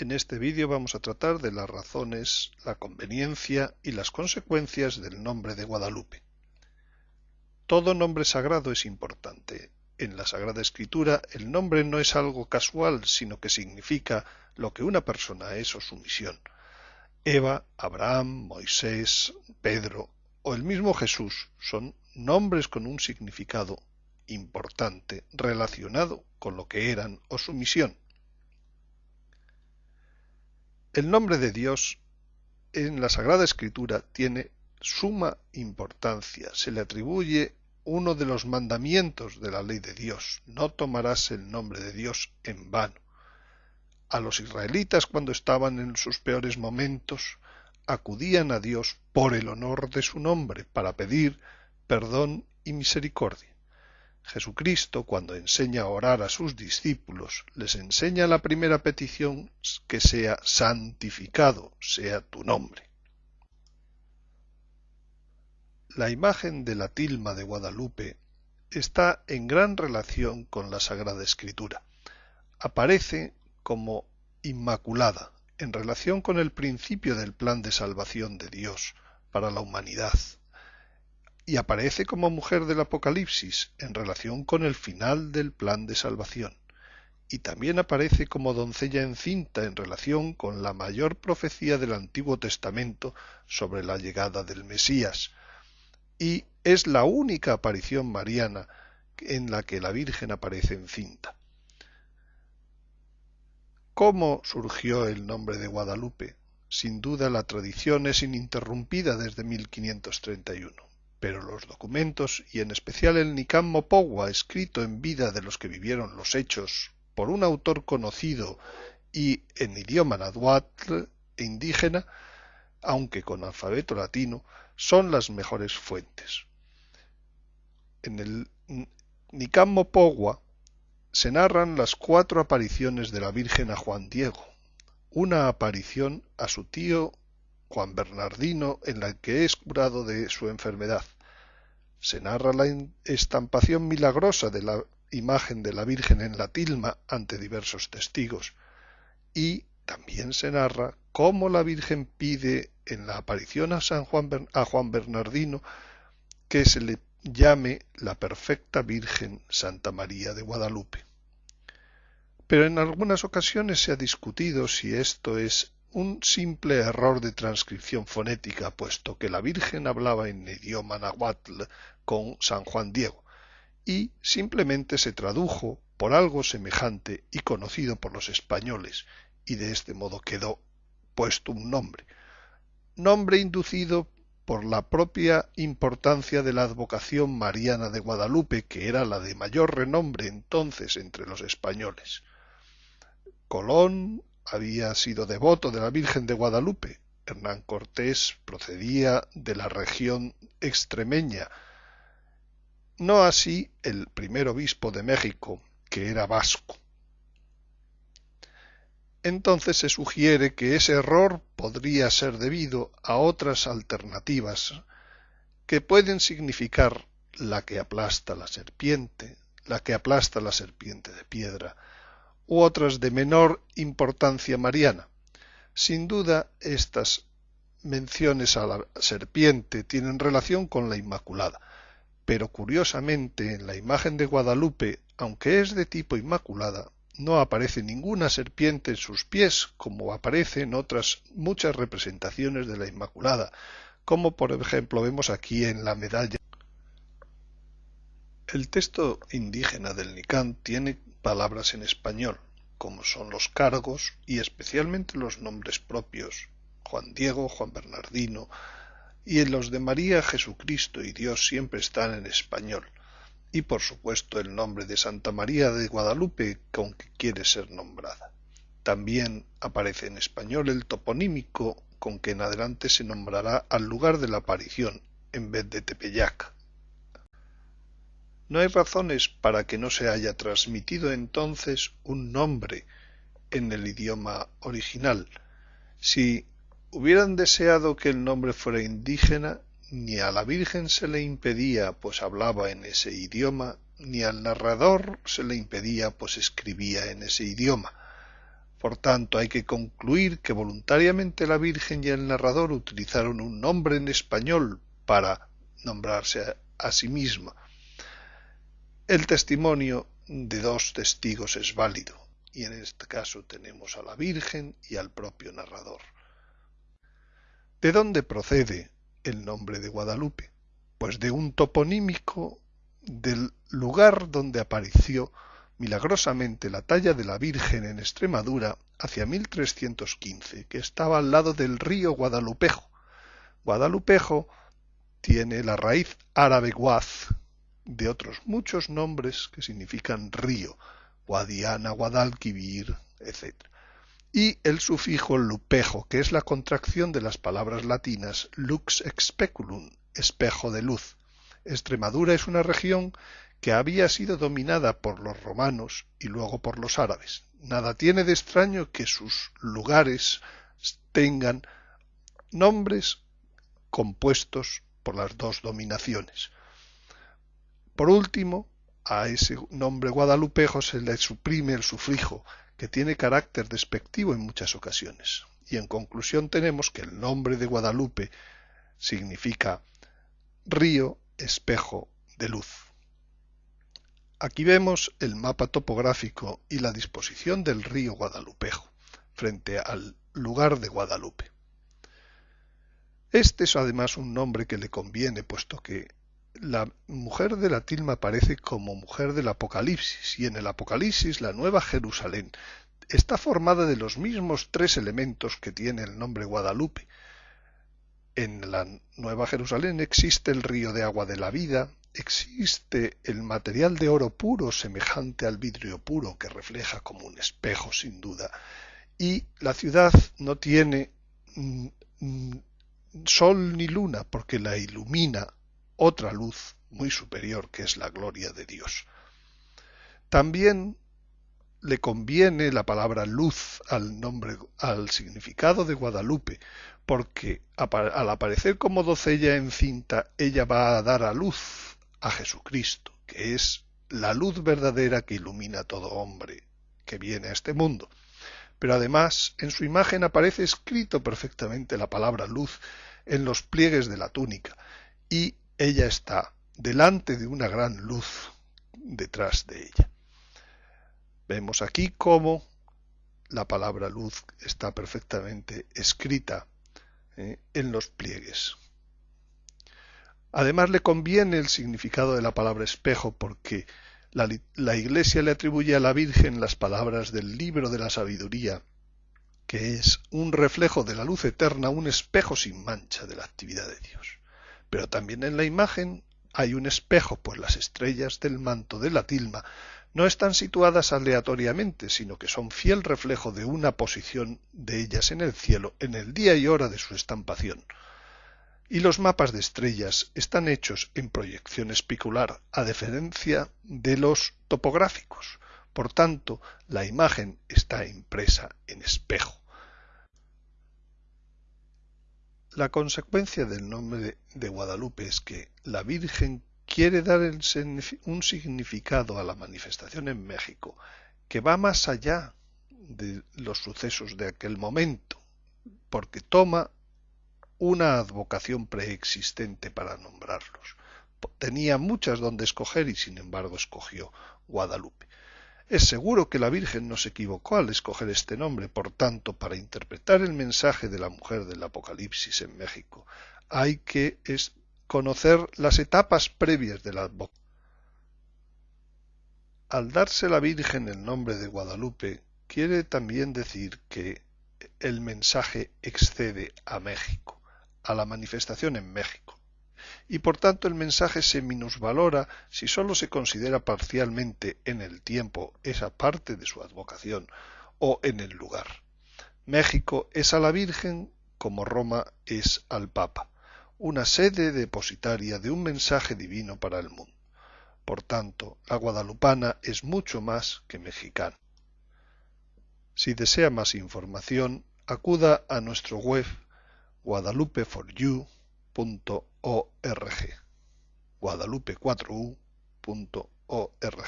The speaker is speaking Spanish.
En este vídeo vamos a tratar de las razones, la conveniencia y las consecuencias del nombre de Guadalupe. Todo nombre sagrado es importante. En la Sagrada Escritura el nombre no es algo casual, sino que significa lo que una persona es o su misión. Eva, Abraham, Moisés, Pedro o el mismo Jesús son nombres con un significado importante relacionado con lo que eran o su misión. El nombre de Dios en la Sagrada Escritura tiene suma importancia. Se le atribuye uno de los mandamientos de la ley de Dios. No tomarás el nombre de Dios en vano. A los israelitas cuando estaban en sus peores momentos acudían a Dios por el honor de su nombre para pedir perdón y misericordia. Jesucristo, cuando enseña a orar a sus discípulos, les enseña la primera petición que sea santificado sea tu nombre. La imagen de la tilma de Guadalupe está en gran relación con la Sagrada Escritura. Aparece como inmaculada en relación con el principio del plan de salvación de Dios para la humanidad y aparece como mujer del Apocalipsis en relación con el final del plan de salvación, y también aparece como doncella encinta en relación con la mayor profecía del Antiguo Testamento sobre la llegada del Mesías, y es la única aparición mariana en la que la Virgen aparece encinta. ¿Cómo surgió el nombre de Guadalupe? Sin duda la tradición es ininterrumpida desde 1531 pero los documentos, y en especial el Nicam Mopogua, escrito en vida de los que vivieron los hechos por un autor conocido y en idioma nahuatl e indígena, aunque con alfabeto latino, son las mejores fuentes. En el Nicam Mopogua se narran las cuatro apariciones de la Virgen a Juan Diego, una aparición a su tío Juan Bernardino en la que es curado de su enfermedad. Se narra la estampación milagrosa de la imagen de la Virgen en la tilma ante diversos testigos y también se narra cómo la Virgen pide en la aparición a, San Juan, Juan Bernardino que se le llame la perfecta Virgen Santa María de Guadalupe. Pero en algunas ocasiones se ha discutido si esto es un simple error de transcripción fonética, puesto que la Virgen hablaba en idioma nahuatl con San Juan Diego, y simplemente se tradujo por algo semejante y conocido por los españoles, y de este modo quedó puesto un nombre, nombre inducido por la propia importancia de la advocación mariana de Guadalupe, que era la de mayor renombre entonces entre los españoles. Colón, había sido devoto de la Virgen de Guadalupe. Hernán Cortés procedía de la región extremeña, no así el primer obispo de México, que era vasco. Entonces se sugiere que ese error podría ser debido a otras alternativas que pueden significar la que aplasta la serpiente, la que aplasta la serpiente de piedra, u otras de menor importancia mariana. Sin duda, estas menciones a la serpiente tienen relación con la Inmaculada, pero curiosamente en la imagen de Guadalupe, aunque es de tipo Inmaculada, no aparece ninguna serpiente en sus pies, como aparece en otras muchas representaciones de la Inmaculada, como por ejemplo vemos aquí en la medalla. El texto indígena del Nicán tiene palabras en español, como son los cargos y especialmente los nombres propios, Juan Diego, Juan Bernardino, y en los de María, Jesucristo y Dios siempre están en español, y por supuesto el nombre de Santa María de Guadalupe con que quiere ser nombrada. También aparece en español el toponímico con que en adelante se nombrará al lugar de la aparición en vez de Tepeyac. No hay razones para que no se haya transmitido entonces un nombre en el idioma original. Si hubieran deseado que el nombre fuera indígena, ni a la Virgen se le impedía, pues hablaba en ese idioma, ni al narrador se le impedía, pues escribía en ese idioma. Por tanto, hay que concluir que voluntariamente la Virgen y el narrador utilizaron un nombre en español para nombrarse a, sí misma. El testimonio de dos testigos es válido, y en este caso tenemos a la Virgen y al propio narrador. ¿De dónde procede el nombre de Guadalupe? Pues de un toponímico del lugar donde apareció milagrosamente la talla de la Virgen en Extremadura hacia 1315, que estaba al lado del río Guadalupejo. Guadalupejo tiene la raíz árabe guaz de otros muchos nombres que significan río, Guadiana, Guadalquivir, etc. Y el sufijo lupejo, que es la contracción de las palabras latinas lux expeculum, espejo de luz. Extremadura es una región que había sido dominada por los romanos y luego por los árabes. Nada tiene de extraño que sus lugares tengan nombres compuestos por las dos dominaciones. Por último, a ese nombre guadalupejo se le suprime el sufrijo, que tiene carácter despectivo en muchas ocasiones. Y en conclusión tenemos que el nombre de Guadalupe significa río, espejo de luz. Aquí vemos el mapa topográfico y la disposición del río Guadalupejo frente al lugar de Guadalupe. Este es además un nombre que le conviene, puesto que la mujer de la tilma aparece como mujer del Apocalipsis, y en el Apocalipsis la Nueva Jerusalén está formada de los mismos tres elementos que tiene el nombre Guadalupe. En la Nueva Jerusalén existe el río de agua de la vida, existe el material de oro puro semejante al vidrio puro que refleja como un espejo sin duda y la ciudad no tiene mm, mm, sol ni luna porque la ilumina otra luz muy superior que es la gloria de Dios. También le conviene la palabra luz al nombre al significado de Guadalupe, porque al aparecer como docella encinta ella va a dar a luz a Jesucristo, que es la luz verdadera que ilumina a todo hombre que viene a este mundo. Pero además en su imagen aparece escrito perfectamente la palabra luz en los pliegues de la túnica, y ella está delante de una gran luz detrás de ella. Vemos aquí cómo la palabra luz está perfectamente escrita eh, en los pliegues. Además le conviene el significado de la palabra espejo porque la, la, Iglesia le atribuye a la Virgen las palabras del libro de la sabiduría, que es un reflejo de la luz eterna, un espejo sin mancha de la actividad de Dios. Pero también en la imagen hay un espejo, pues las estrellas del manto de la tilma no están situadas aleatoriamente, sino que son fiel reflejo de una posición de ellas en el cielo en el día y hora de su estampación y los mapas de estrellas están hechos en proyección especular a diferencia de los topográficos. Por tanto, la imagen está impresa en espejo. La consecuencia del nombre de Guadalupe es que la Virgen quiere dar un significado a la manifestación en México que va más allá de los sucesos de aquel momento, porque toma una advocación preexistente para nombrarlos. Tenía muchas donde escoger y sin embargo escogió Guadalupe. Es seguro que la Virgen no se equivocó al escoger este nombre, por tanto, para interpretar el mensaje de la mujer del Apocalipsis en México, hay que conocer las etapas previas de la. Al darse la Virgen el nombre de Guadalupe, quiere también decir que el mensaje excede a México a la manifestación en México. Y por tanto el mensaje se minusvalora si sólo se considera parcialmente en el tiempo esa parte de su advocación o en el lugar. México es a la Virgen como Roma es al Papa, una sede depositaria de un mensaje divino para el mundo. Por tanto, la guadalupana es mucho más que mexicana. Si desea más información, acuda a nuestro web guadalupeforyou.org guadalupe4u.org